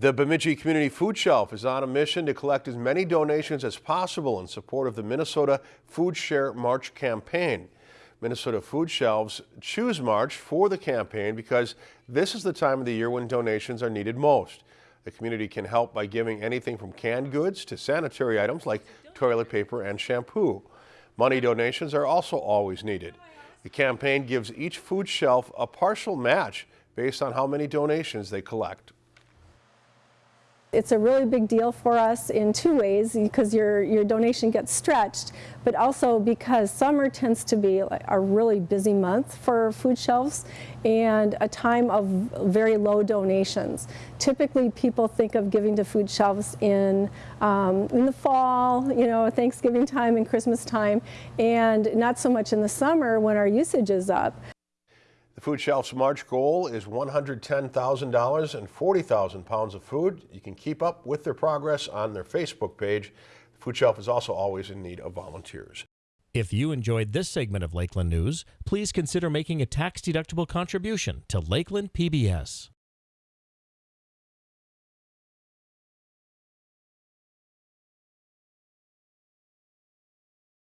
The Bemidji Community Food Shelf is on a mission to collect as many donations as possible in support of the Minnesota Food Share March campaign. Minnesota Food Shelves choose March for the campaign because this is the time of the year when donations are needed most. The community can help by giving anything from canned goods to sanitary items like toilet paper and shampoo. Money donations are also always needed. The campaign gives each food shelf a partial match based on how many donations they collect. It's a really big deal for us in two ways because your, your donation gets stretched, but also because summer tends to be a really busy month for food shelves and a time of very low donations. Typically people think of giving to food shelves in, um, in the fall, you know, Thanksgiving time and Christmas time, and not so much in the summer when our usage is up. The Food Shelf's March goal is $110,000 and 40,000 pounds of food. You can keep up with their progress on their Facebook page. The Food Shelf is also always in need of volunteers. If you enjoyed this segment of Lakeland News, please consider making a tax-deductible contribution to Lakeland PBS.